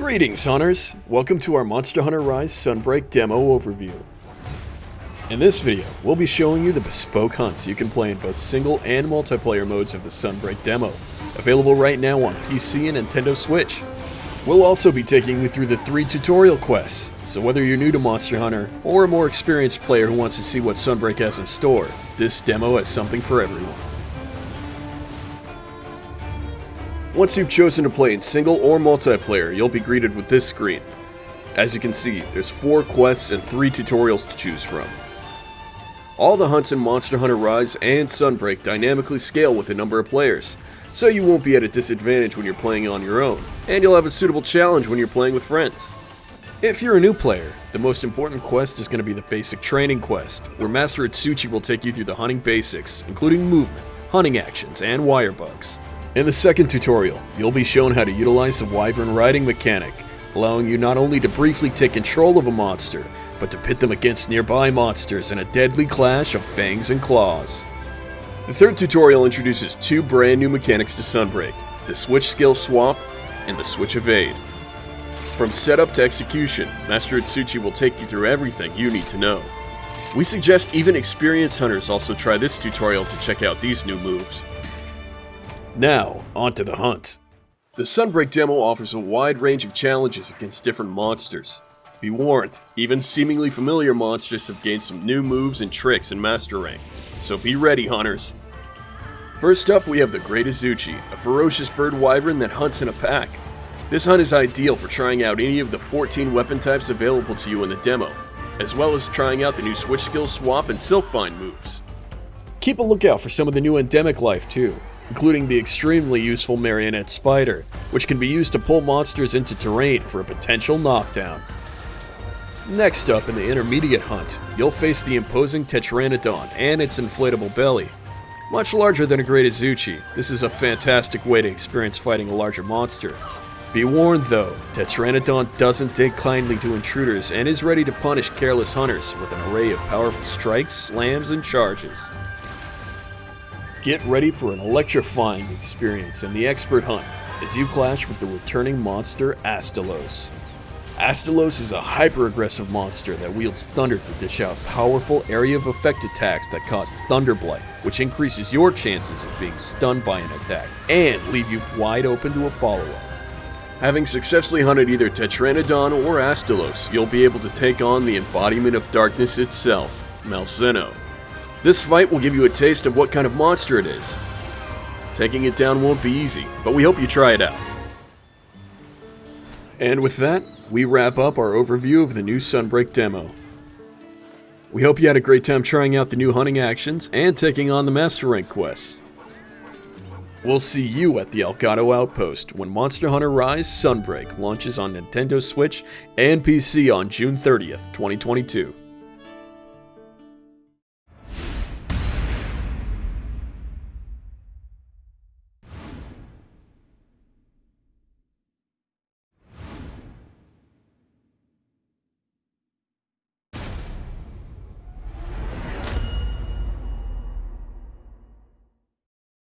Greetings, hunters! Welcome to our Monster Hunter Rise Sunbreak demo overview. In this video, we'll be showing you the bespoke hunts you can play in both single and multiplayer modes of the Sunbreak demo, available right now on PC and Nintendo Switch. We'll also be taking you through the three tutorial quests, so whether you're new to Monster Hunter or a more experienced player who wants to see what Sunbreak has in store, this demo has something for everyone. Once you've chosen to play in single or multiplayer, you'll be greeted with this screen. As you can see, there's 4 quests and 3 tutorials to choose from. All the hunts in Monster Hunter Rise and Sunbreak dynamically scale with the number of players, so you won't be at a disadvantage when you're playing on your own, and you'll have a suitable challenge when you're playing with friends. If you're a new player, the most important quest is going to be the basic training quest, where Master Utsushi will take you through the hunting basics, including movement, hunting actions, and wire bugs. In the second tutorial, you'll be shown how to utilize the Wyvern riding mechanic, allowing you not only to briefly take control of a monster, but to pit them against nearby monsters in a deadly clash of fangs and claws. The third tutorial introduces two brand new mechanics to Sunbreak, the Switch Skill Swap and the Switch Evade. From setup to execution, Master Utsushi will take you through everything you need to know. We suggest even experienced hunters also try this tutorial to check out these new moves. Now, on to the hunt. The Sunbreak demo offers a wide range of challenges against different monsters. Be warned, even seemingly familiar monsters have gained some new moves and tricks in Master Rank, so be ready, hunters. First up, we have the Great Izuchi, a ferocious bird wyvern that hunts in a pack. This hunt is ideal for trying out any of the 14 weapon types available to you in the demo, as well as trying out the new Switch Skill Swap and Silkbind moves. Keep a lookout for some of the new endemic life too, including the extremely useful Marionette Spider, which can be used to pull monsters into terrain for a potential knockdown. Next up in the intermediate hunt, you'll face the imposing Tetranadon and its inflatable belly. Much larger than a Great Izuchi, this is a fantastic way to experience fighting a larger monster. Be warned though, Tetranadon doesn't take kindly to intruders and is ready to punish careless hunters with an array of powerful strikes, slams, and charges. Get ready for an electrifying experience in the expert hunt as you clash with the returning monster Astalos. Astalos is a hyper-aggressive monster that wields thunder to dish out powerful area of effect attacks that cause Thunder Blight, which increases your chances of being stunned by an attack and leave you wide open to a follow-up. Having successfully hunted either Tetranadon or Astalos, you'll be able to take on the embodiment of darkness itself, Malzeno. This fight will give you a taste of what kind of monster it is. Taking it down won't be easy, but we hope you try it out. And with that, we wrap up our overview of the new Sunbreak demo. We hope you had a great time trying out the new hunting actions and taking on the Master Rank quests. We'll see you at the Elgado Outpost when Monster Hunter Rise Sunbreak launches on Nintendo Switch and PC on June 30th, 2022.